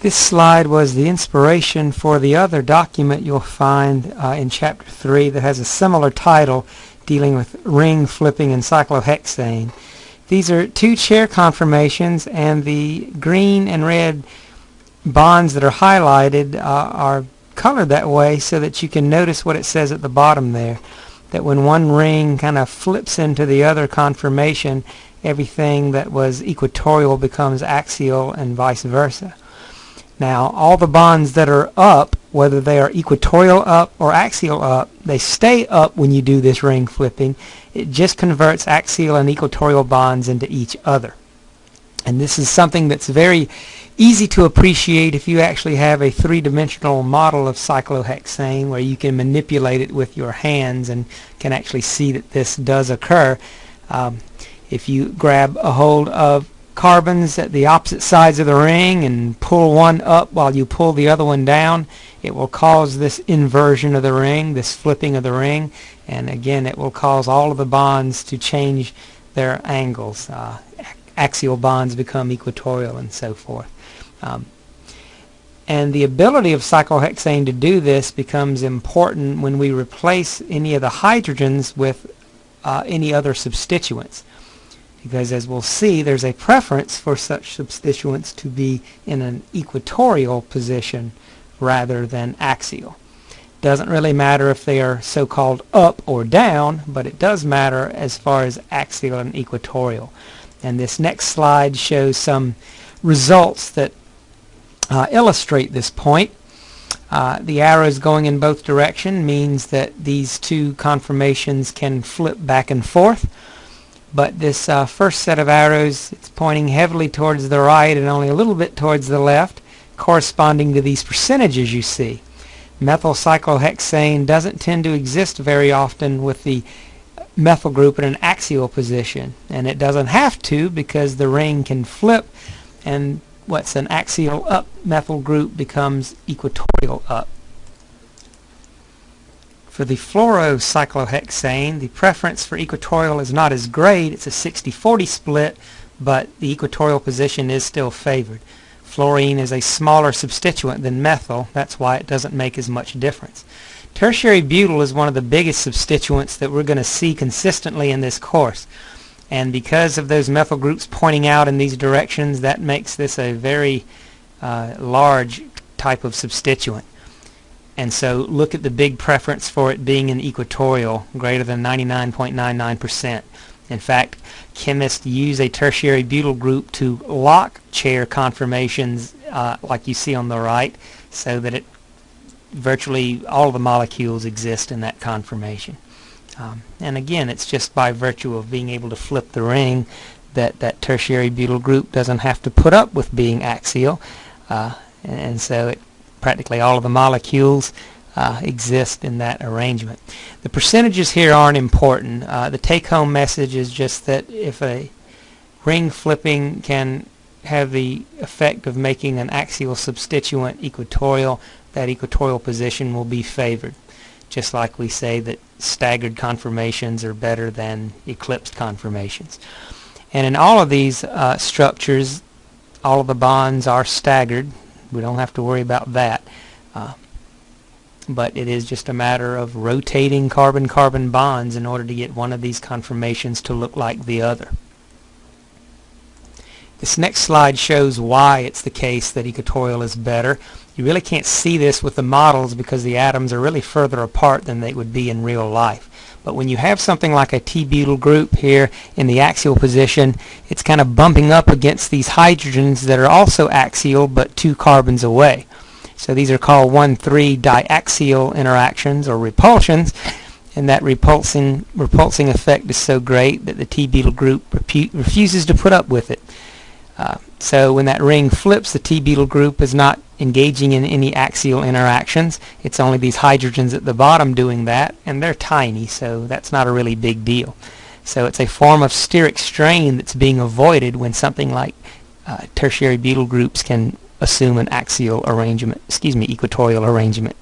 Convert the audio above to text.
This slide was the inspiration for the other document you'll find uh, in Chapter 3 that has a similar title dealing with ring flipping and cyclohexane. These are two chair conformations and the green and red bonds that are highlighted uh, are colored that way so that you can notice what it says at the bottom there. That when one ring kind of flips into the other conformation, everything that was equatorial becomes axial and vice versa. Now, all the bonds that are up, whether they are equatorial up or axial up, they stay up when you do this ring flipping. It just converts axial and equatorial bonds into each other. And this is something that's very easy to appreciate if you actually have a three-dimensional model of cyclohexane where you can manipulate it with your hands and can actually see that this does occur. Um, if you grab a hold of carbons at the opposite sides of the ring and pull one up while you pull the other one down, it will cause this inversion of the ring, this flipping of the ring, and again it will cause all of the bonds to change their angles. Uh, axial bonds become equatorial and so forth. Um, and the ability of cyclohexane to do this becomes important when we replace any of the hydrogens with uh, any other substituents because as we'll see there's a preference for such substituents to be in an equatorial position rather than axial. Doesn't really matter if they are so-called up or down, but it does matter as far as axial and equatorial. And this next slide shows some results that uh, illustrate this point. Uh, the arrows going in both directions means that these two conformations can flip back and forth but this uh, first set of arrows it's pointing heavily towards the right and only a little bit towards the left corresponding to these percentages you see. Methyl cyclohexane doesn't tend to exist very often with the methyl group in an axial position and it doesn't have to because the ring can flip and what's an axial up methyl group becomes equatorial up. For the fluorocyclohexane, the preference for equatorial is not as great. It's a 60-40 split, but the equatorial position is still favored. Fluorine is a smaller substituent than methyl. That's why it doesn't make as much difference. Tertiary butyl is one of the biggest substituents that we're going to see consistently in this course. And because of those methyl groups pointing out in these directions, that makes this a very uh, large type of substituent. And so look at the big preference for it being an equatorial, greater than 99.99%. In fact, chemists use a tertiary butyl group to lock chair conformations uh, like you see on the right so that it virtually all the molecules exist in that conformation. Um, and again, it's just by virtue of being able to flip the ring that that tertiary butyl group doesn't have to put up with being axial. Uh, and so it practically all of the molecules uh, exist in that arrangement. The percentages here aren't important. Uh, the take-home message is just that if a ring flipping can have the effect of making an axial substituent equatorial, that equatorial position will be favored. Just like we say that staggered conformations are better than eclipsed conformations. And in all of these uh, structures, all of the bonds are staggered we don't have to worry about that. Uh, but it is just a matter of rotating carbon-carbon bonds in order to get one of these conformations to look like the other. This next slide shows why it's the case that equatorial is better. You really can't see this with the models because the atoms are really further apart than they would be in real life. But when you have something like a T-butyl group here in the axial position, it's kind of bumping up against these hydrogens that are also axial but two carbons away. So these are called 1,3 diaxial interactions or repulsions and that repulsing repulsing effect is so great that the T-butyl group refuses to put up with it. Uh, so when that ring flips, the T-butyl group is not engaging in any axial interactions. It's only these hydrogens at the bottom doing that, and they're tiny, so that's not a really big deal. So it's a form of steric strain that's being avoided when something like uh, tertiary butyl groups can assume an axial arrangement, excuse me, equatorial arrangement.